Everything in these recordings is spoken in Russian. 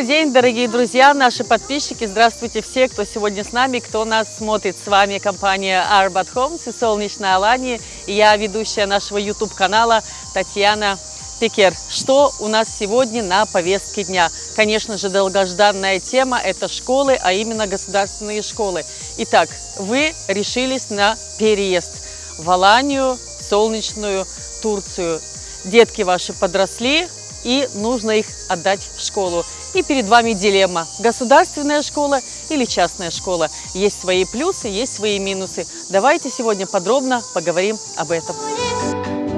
Добрый день, дорогие друзья, наши подписчики. Здравствуйте все, кто сегодня с нами, кто нас смотрит. С вами компания Arbat Homes и Солнечная Алания. И я ведущая нашего YouTube-канала Татьяна Пекер. Что у нас сегодня на повестке дня? Конечно же, долгожданная тема – это школы, а именно государственные школы. Итак, вы решились на переезд в Аланию, в солнечную Турцию. Детки ваши подросли, и нужно их отдать в школу. И перед вами дилемма – государственная школа или частная школа. Есть свои плюсы, есть свои минусы. Давайте сегодня подробно поговорим об этом.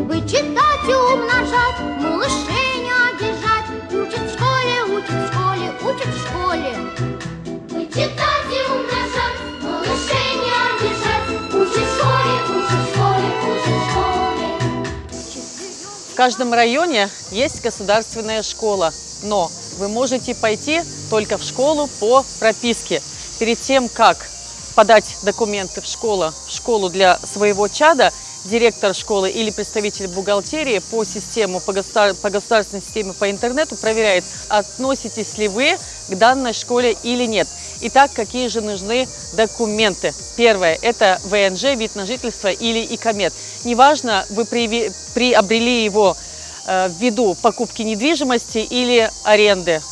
Вычитать и умножать, каждом районе есть государственная школа, но вы можете пойти только в школу по прописке. Перед тем, как подать документы в школу, в школу для своего чада, директор школы или представитель бухгалтерии по систему, по, государ- по государственной системе по интернету проверяет, относитесь ли вы к данной школе или нет. Итак, какие же нужны документы? Первое – это ВНЖ, вид на жительство или ИКОМЕД. Неважно, вы приобрели его э, ввиду покупки недвижимости или аренды.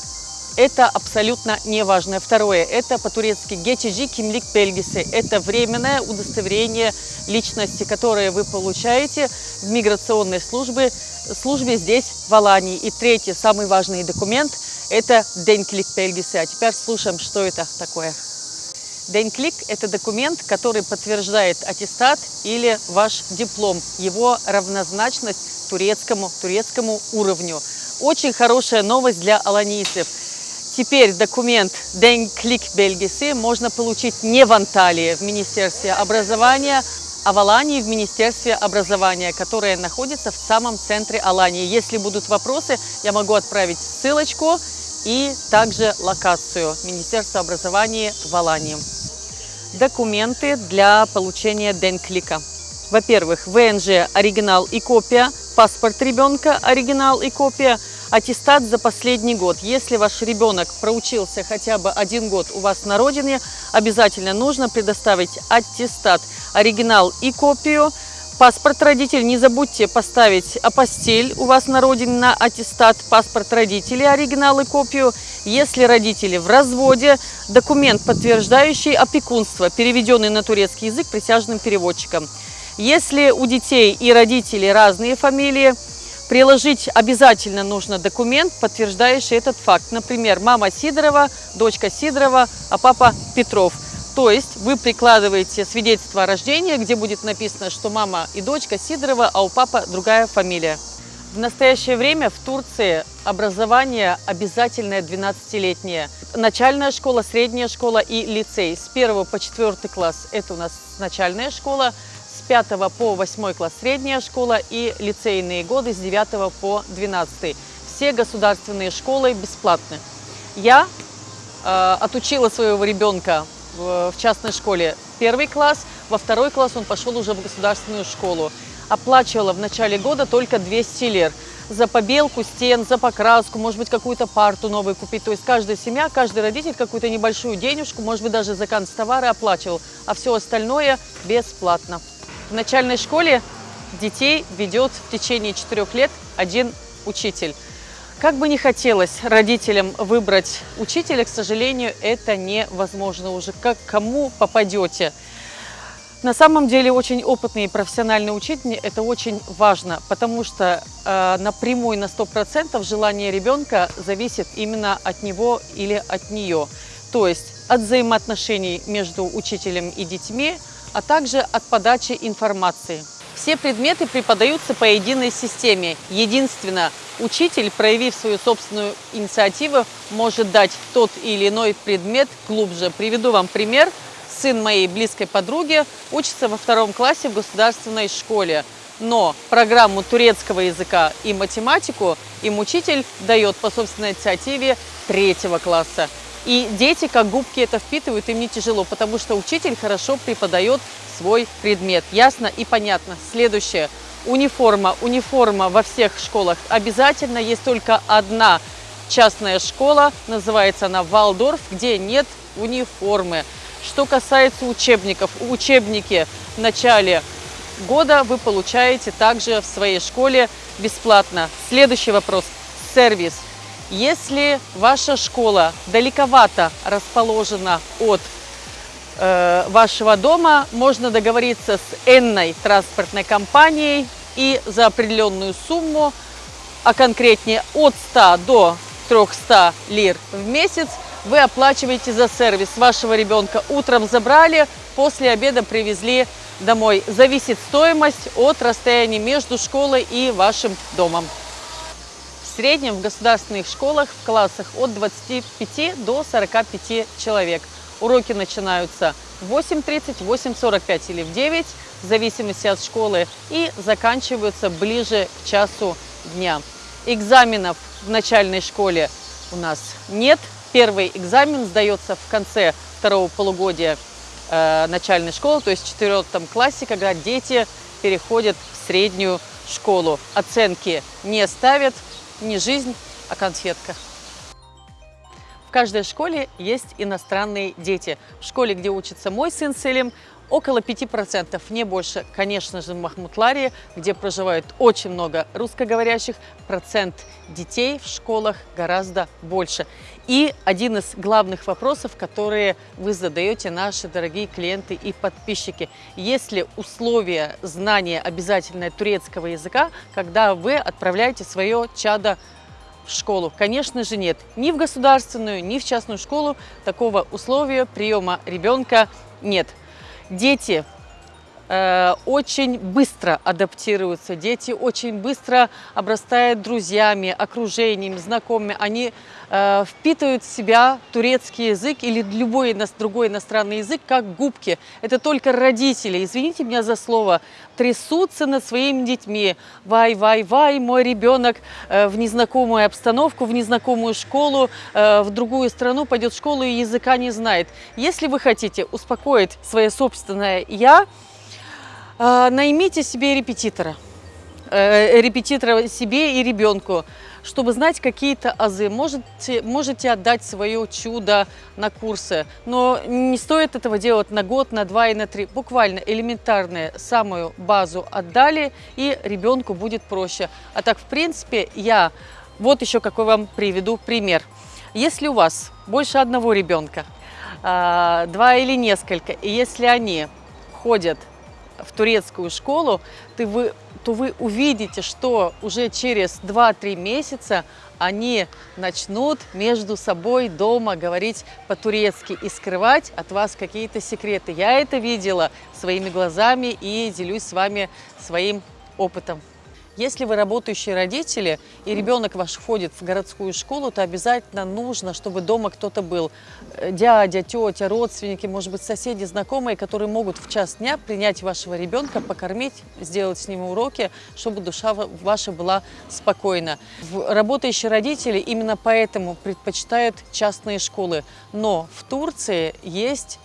Это абсолютно не важно. Второе, это по-турецки geçici kimlik belgesi. Это временное удостоверение личности, которое вы получаете в миграционной службе, службе здесь, в Алании. И третий, самый важный документ, это денклик belgesi. А теперь слушаем, что это такое. Денклик – это документ, который подтверждает аттестат или ваш диплом, его равнозначность турецкому, турецкому уровню. Очень хорошая новость для аланийцев. Теперь документ Денклик Бельгисы можно получить не в Анталии, в Министерстве образования, а в Алании в Министерстве образования, которое находится в самом центре Алании. Если будут вопросы, я могу отправить ссылочку и также локацию Министерства образования в Алании. Документы для получения Денклика. Во-первых, ВНЖ оригинал и копия, паспорт ребенка оригинал и копия, аттестат за последний год. Если ваш ребенок проучился хотя бы один год у вас на родине, обязательно нужно предоставить аттестат, оригинал и копию, паспорт родителей. Не забудьте поставить апостиль у вас на родине на аттестат, паспорт родителей, оригинал и копию. Если родители в разводе, документ, подтверждающий опекунство, переведенный на турецкий язык присяжным переводчиком. Если у детей и родителей разные фамилии, приложить обязательно нужно документ, подтверждающий этот факт. Например, мама Сидорова, дочка Сидорова, а папа Петров. То есть вы прикладываете свидетельство о рождении, где будет написано, что мама и дочка Сидорова, а у папы другая фамилия. В настоящее время в Турции образование обязательное 12-летнее. Начальная школа, средняя школа и лицей. С 1 по 4 класс это у нас начальная школа, 5 по 8 класс средняя школа и лицейные годы с 9 по 12. Все государственные школы бесплатны. Я э, отучила своего ребенка в, в частной школе первый класс, во второй класс он пошел уже в государственную школу. Оплачивала в начале года только 200 лир за побелку стен, за покраску, может быть, какую-то парту новую купить. То есть каждая семья, каждый родитель какую-то небольшую денежку, может быть, даже за канцтовары оплачивал, а все остальное бесплатно. В начальной школе детей ведет в течение четырех лет один учитель. Как бы не хотелось родителям выбрать учителя, к сожалению, это невозможно уже. Как кому попадете. На самом деле очень опытный и профессиональный учитель – это очень важно, потому что э, напрямую на 100% желание ребенка зависит именно от него или от нее. То есть от взаимоотношений между учителем и детьми, а также от подачи информации. Все предметы преподаются по единой системе. Единственно, учитель, проявив свою собственную инициативу, может дать тот или иной предмет глубже. Приведу вам пример. Сын моей близкой подруги учится во втором классе в государственной школе. Но программу турецкого языка и математику им учитель дает по собственной инициативе третьего класса. И дети, как губки, это впитывают, им не тяжело, потому что учитель хорошо преподает свой предмет. Ясно и понятно. Следующее. Униформа. Униформа во всех школах обязательно. Есть только одна частная школа, называется она Валдорф, где нет униформы. Что касается учебников, учебники в начале года вы получаете также в своей школе бесплатно. Следующий вопрос. Сервис. Если ваша школа далековато расположена от э, вашего дома, можно договориться с энной транспортной компанией и за определенную сумму, а конкретнее от 100 до 300 лир в месяц, вы оплачиваете за сервис вашего ребенка. Утром забрали, после обеда привезли домой. Зависит стоимость от расстояния между школой и вашим домом. Среднем в государственных школах в классах от 25 до 45 человек. Уроки начинаются в 8.30, 8.45 или в 9, в зависимости от школы, и заканчиваются ближе к часу дня. Экзаменов в начальной школе у нас нет. Первый экзамен сдается в конце второго полугодия э, начальной школы, то есть в четвертом классе, когда дети переходят в среднюю школу. Оценки не ставят, не жизнь, а конфетка. В каждой школе есть иностранные дети. В школе, где учится мой сын Селим, около 5%, не больше. Конечно же, в Махмутларе, где проживает очень много русскоговорящих, процент детей в школах гораздо больше. И один из главных вопросов, которые вы задаете, наши дорогие клиенты и подписчики. Есть ли условия знания обязательное турецкого языка, когда вы отправляете свое чадо в школу? Конечно же нет. Ни в государственную, ни в частную школу такого условия приема ребенка нет. Дети очень быстро адаптируются, дети очень быстро обрастают друзьями, окружением, знакомыми. Они э, впитывают в себя турецкий язык или любой другой иностранный язык, как губки. Это только родители, извините меня за слово, трясутся над своими детьми. Вай, вай, вай, мой ребенок э, в незнакомую обстановку, в незнакомую школу, э, в другую страну пойдет в школу и языка не знает. Если вы хотите успокоить свое собственное «я», э, наймите себе репетитора. Репетитора себе и ребенку чтобы знать какие-то азы. Можете, можете отдать свое чудо на курсы, но не стоит этого делать на год, на два и на три. Буквально элементарную самую базу отдали, и ребенку будет проще. А так, в принципе, я вот еще какой вам приведу пример. Если у вас больше одного ребенка, а, два или несколько, и если они ходят в турецкую школу, ты вы то вы увидите, что уже через 2-3 месяца они начнут между собой дома говорить по-турецки и скрывать от вас какие-то секреты. Я это видела своими глазами и делюсь с вами своим опытом. Если вы работающие родители и ребенок ваш входит в городскую школу, то обязательно нужно, чтобы дома кто-то был. Э, дядя, тетя, родственники, может быть, соседи, знакомые, которые могут в час дня принять вашего ребенка, покормить, сделать с ним уроки, чтобы душа ваша была спокойна. Работающие родители именно поэтому предпочитают частные школы. Но в Турции есть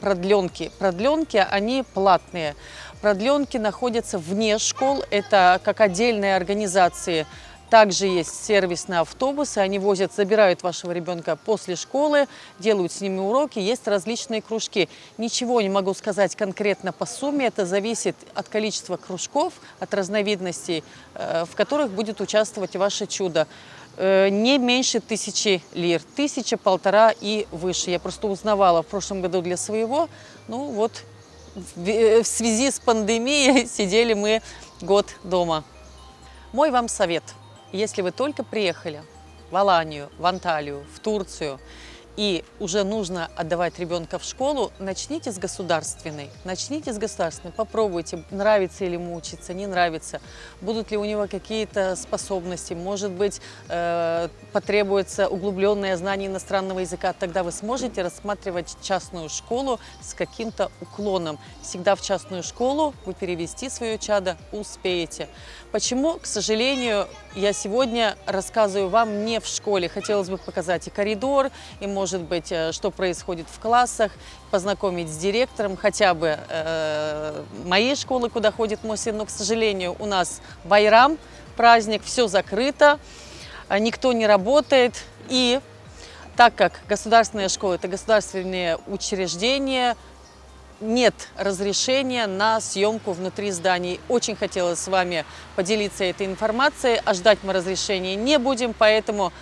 продленки. Продленки, они платные. Продленки находятся вне школ, это как отдельные организации. Также есть сервисные автобусы, они возят, забирают вашего ребенка после школы, делают с ними уроки, есть различные кружки. Ничего не могу сказать конкретно по сумме, это зависит от количества кружков, от разновидностей, э, в которых будет участвовать ваше чудо. Э, не меньше тысячи лир, тысяча, полтора и выше. Я просто узнавала в прошлом году для своего, ну вот в связи с пандемией сидели мы год дома. Мой вам совет, если вы только приехали в Аланию, в Анталию, в Турцию, и уже нужно отдавать ребенка в школу, начните с государственной. Начните с государственной, попробуйте, нравится ли ему учиться, не нравится, будут ли у него какие-то способности, может быть, э, потребуется углубленное знание иностранного языка, тогда вы сможете рассматривать частную школу с каким-то уклоном. Всегда в частную школу вы перевести свое чадо успеете. Почему, к сожалению, я сегодня рассказываю вам не в школе. Хотелось бы показать и коридор, и, может быть, э, что происходит в классах, познакомить с директором хотя бы э, моей школы, куда ходит мой сын. Но, к сожалению, у нас Байрам, праздник, все закрыто. а, никто не работает. И так как государственная школа – это государственные учреждения, нет разрешения на съемку внутри зданий. Очень хотелось с вами поделиться этой информацией, а ждать мы разрешения не будем, поэтому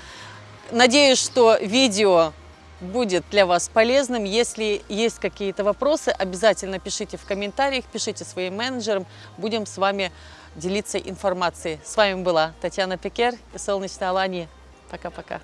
надеюсь, что видео будет для вас полезным. Если есть какие-то вопросы, обязательно пишите в комментариях, пишите своим менеджерам, будем с вами делиться информацией. С вами была Татьяна Пекер и Солнечная Алания. Пока-пока.